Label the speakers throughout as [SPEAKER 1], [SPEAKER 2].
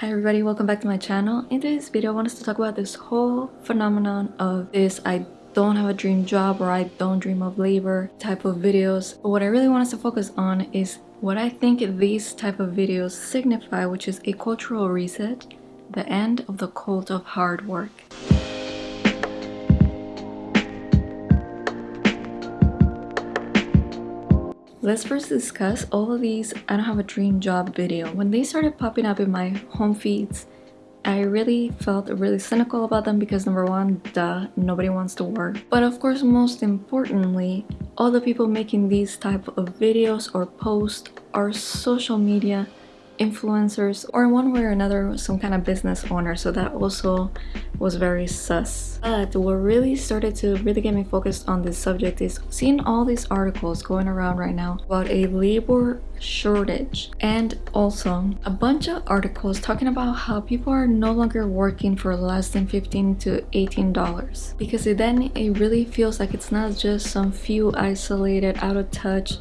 [SPEAKER 1] Hi everybody, welcome back to my channel. In today's video, I want us to talk about this whole phenomenon of this I don't have a dream job or I don't dream of labor type of videos. But what I really want us to focus on is what I think these type of videos signify, which is a cultural reset, the end of the cult of hard work. Let's first discuss all of these I don't have a dream job video. When they started popping up in my home feeds, I really felt really cynical about them because number one, duh, nobody wants to work. But of course, most importantly, all the people making these type of videos or posts are social media influencers or one way or another some kind of business owner. So that also was very sus. But what really started to really get me focused on this subject is seeing all these articles going around right now about a labor shortage. And also a bunch of articles talking about how people are no longer working for less than 15 to 18 dollars. Because then it really feels like it's not just some few isolated out of touch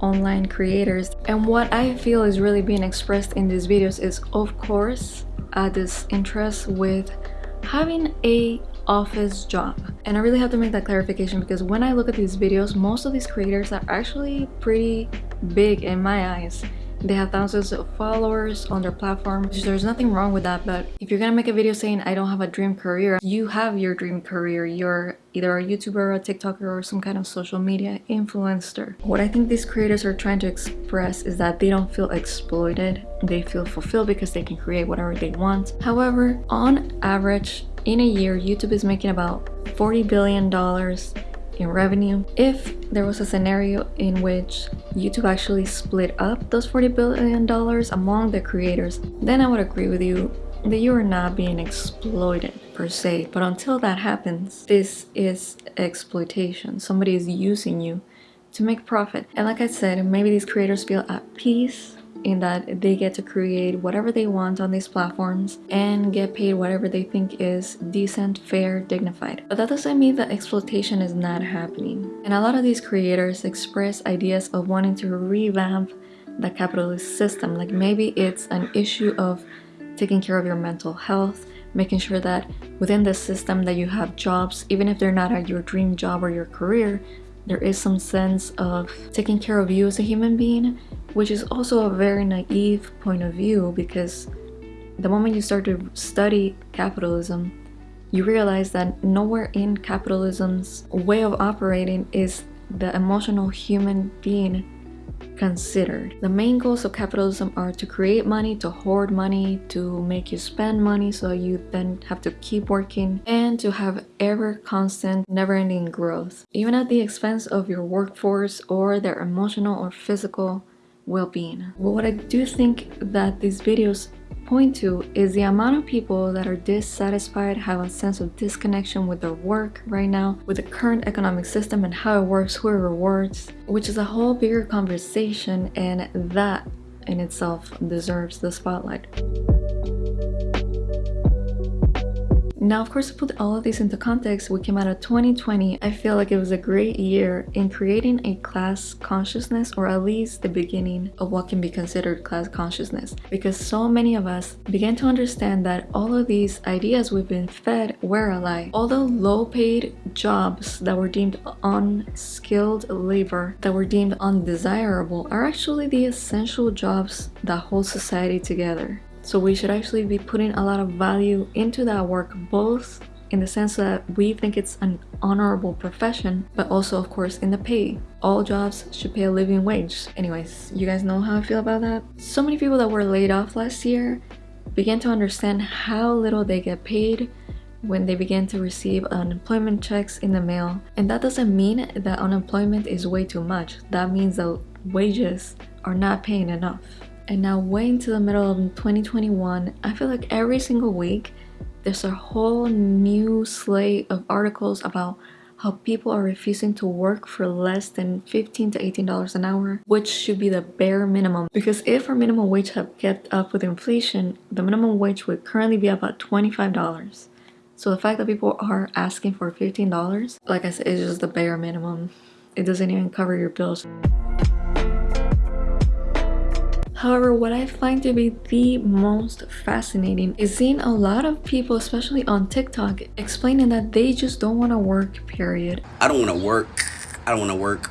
[SPEAKER 1] online creators. And what I feel is really being expressed in these videos is of course uh, this interest with having a office job. And I really have to make that clarification because when I look at these videos most of these creators are actually pretty big in my eyes they have thousands of followers on their platform. There's nothing wrong with that, but if you're gonna make a video saying I don't have a dream career, you have your dream career. You're either a YouTuber, a TikToker, or some kind of social media influencer. What I think these creators are trying to express is that they don't feel exploited. They feel fulfilled because they can create whatever they want. However, on average, in a year, YouTube is making about $40 billion in revenue. If there was a scenario in which YouTube actually split up those $40 billion among the creators, then I would agree with you that you are not being exploited per se. But until that happens, this is exploitation. Somebody is using you to make profit. And like I said, maybe these creators feel at peace in that they get to create whatever they want on these platforms and get paid whatever they think is decent, fair, dignified. But that doesn't mean that exploitation is not happening. And a lot of these creators express ideas of wanting to revamp the capitalist system. Like maybe it's an issue of taking care of your mental health, making sure that within the system that you have jobs, even if they're not at your dream job or your career, there is some sense of taking care of you as a human being which is also a very naive point of view because the moment you start to study capitalism, you realize that nowhere in capitalism's way of operating is the emotional human being considered. The main goals of capitalism are to create money, to hoard money, to make you spend money so you then have to keep working, and to have ever constant, never-ending growth, even at the expense of your workforce or their emotional or physical well-being. what I do think that these videos point to is the amount of people that are dissatisfied, have a sense of disconnection with their work right now, with the current economic system and how it works, who it rewards, which is a whole bigger conversation and that in itself deserves the spotlight. Now, of course, to put all of this into context, we came out of 2020. I feel like it was a great year in creating a class consciousness, or at least the beginning of what can be considered class consciousness, because so many of us began to understand that all of these ideas we've been fed were a lie. All the low-paid jobs that were deemed unskilled labor, that were deemed undesirable, are actually the essential jobs that hold society together. So we should actually be putting a lot of value into that work, both in the sense that we think it's an honorable profession, but also of course in the pay. All jobs should pay a living wage. Anyways, you guys know how I feel about that? So many people that were laid off last year began to understand how little they get paid when they begin to receive unemployment checks in the mail. And that doesn't mean that unemployment is way too much. That means that wages are not paying enough. And now way into the middle of 2021, I feel like every single week there's a whole new slate of articles about how people are refusing to work for less than 15 to 18 dollars an hour which should be the bare minimum. Because if our minimum wage had kept up with inflation the minimum wage would currently be about 25 dollars. So the fact that people are asking for 15 dollars like i said is just the bare minimum. It doesn't even cover your bills However, what I find to be the most fascinating is seeing a lot of people, especially on TikTok, explaining that they just don't want to work, period.
[SPEAKER 2] I don't want to work. I don't want to work,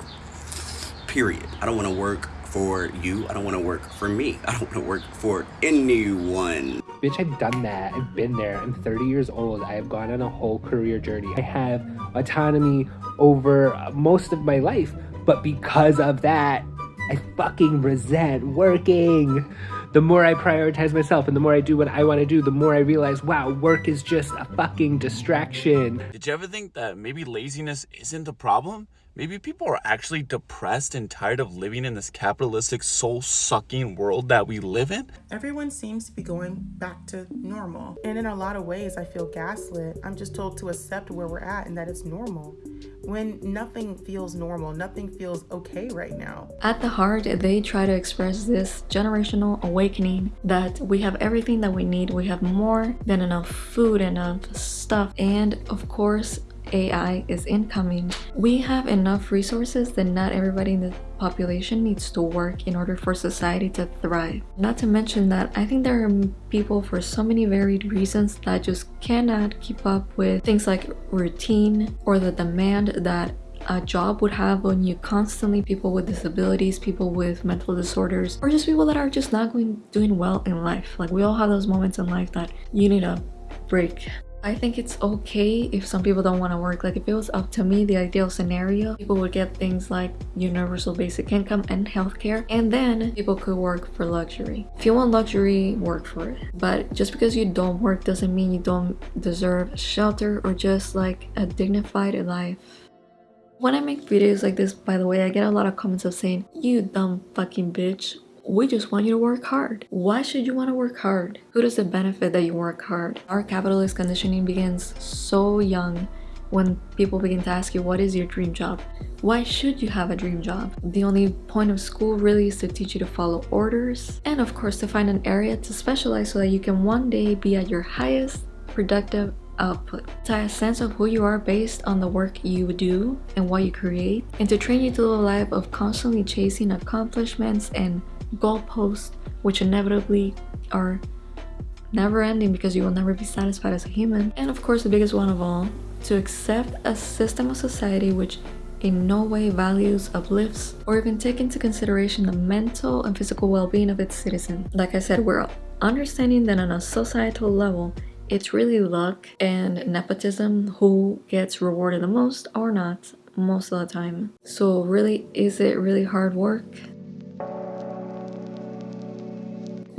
[SPEAKER 2] period. I don't want to work for you. I don't want to work for me. I don't want to work for anyone.
[SPEAKER 3] Bitch, I've done that. I've been there. I'm 30 years old. I have gone on a whole career journey. I have autonomy over most of my life. But because of that, I fucking resent working. The more I prioritize myself and the more I do what I want to do, the more I realize, wow, work is just a fucking distraction.
[SPEAKER 4] Did you ever think that maybe laziness isn't the problem? Maybe people are actually depressed and tired of living in this capitalistic, soul sucking world that we live in.
[SPEAKER 5] Everyone seems to be going back to normal. And in a lot of ways, I feel gaslit. I'm just told to accept where we're at and that it's normal. When nothing feels normal, nothing feels okay right now.
[SPEAKER 1] At the heart, they try to express this generational awakening that we have everything that we need. We have more than enough food, enough stuff, and of course, AI is incoming, we have enough resources that not everybody in the population needs to work in order for society to thrive. Not to mention that I think there are people for so many varied reasons that just cannot keep up with things like routine or the demand that a job would have on you constantly. People with disabilities people with mental disorders or just people that are just not going doing well in life. Like we all have those moments in life that you need a break I think it's okay if some people don't want to work. Like if it was up to me, the ideal scenario, people would get things like universal basic income and healthcare, and then people could work for luxury. If you want luxury, work for it. But just because you don't work doesn't mean you don't deserve shelter or just like a dignified life. When I make videos like this, by the way, I get a lot of comments of saying, you dumb fucking bitch we just want you to work hard. Why should you want to work hard? Who does it benefit that you work hard? Our capitalist conditioning begins so young when people begin to ask you what is your dream job why should you have a dream job the only point of school really is to teach you to follow orders and of course to find an area to specialize so that you can one day be at your highest productive output to a sense of who you are based on the work you do and what you create and to train you to live a life of constantly chasing accomplishments and goalposts, which inevitably are never ending because you will never be satisfied as a human. And of course, the biggest one of all, to accept a system of society which in no way values, uplifts, or even take into consideration the mental and physical well-being of its citizens. Like I said, we're understanding that on a societal level, it's really luck and nepotism who gets rewarded the most or not most of the time. So really, is it really hard work?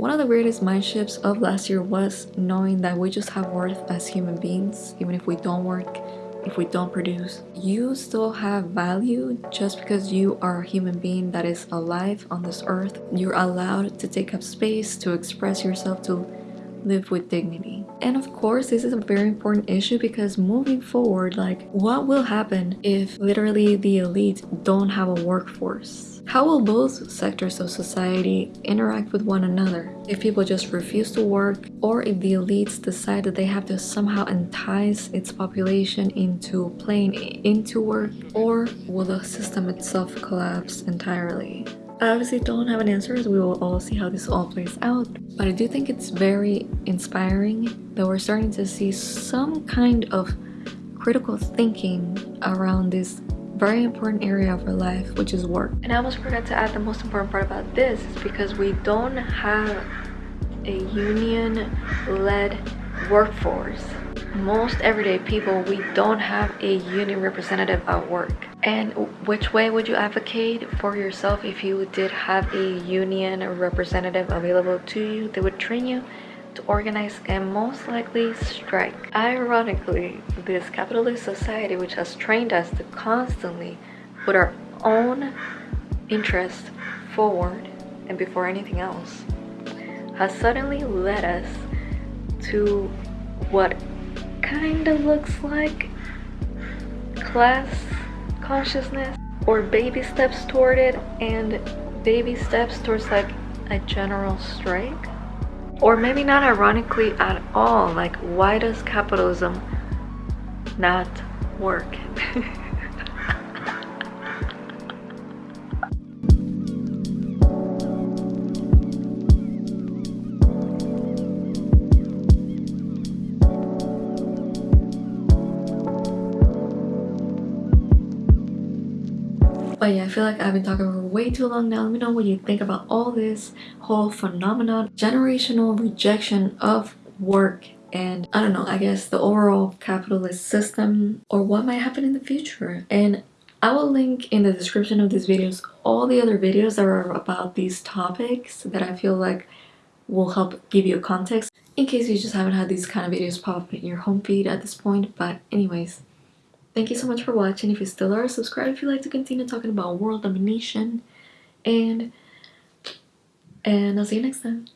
[SPEAKER 1] One of the greatest mind shifts of last year was knowing that we just have worth as human beings, even if we don't work, if we don't produce. You still have value just because you are a human being that is alive on this earth. You're allowed to take up space, to express yourself, to live with dignity. And of course, this is a very important issue because moving forward, like what will happen if literally the elite don't have a workforce? How will both sectors of society interact with one another? If people just refuse to work, or if the elites decide that they have to somehow entice its population into playing into work, or will the system itself collapse entirely? I obviously don't have an answer as we will all see how this all plays out, but I do think it's very inspiring that we're starting to see some kind of critical thinking around this very important area of our life which is work. And i almost forgot to add the most important part about this is because we don't have a union led workforce. Most everyday people we don't have a union representative at work and which way would you advocate for yourself if you did have a union representative available to you they would train you to organize and most likely strike. Ironically, this capitalist society which has trained us to constantly put our own interests forward and before anything else has suddenly led us to what kind of looks like class consciousness or baby steps toward it and baby steps towards like a general strike or maybe not ironically at all, like why does capitalism not work? But yeah, I feel like I've been talking for way too long now. Let me know what you think about all this whole phenomenon, generational rejection of work and I don't know, I guess the overall capitalist system or what might happen in the future. And I will link in the description of these videos all the other videos that are about these topics that I feel like will help give you context in case you just haven't had these kind of videos pop up in your home feed at this point. But anyways, thank you so much for watching. If you still are, subscribe if you like to continue talking about world domination. And, and I'll see you next time.